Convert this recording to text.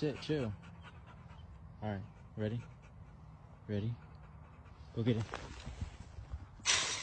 sit, chill. All right, ready? Ready? Go get it.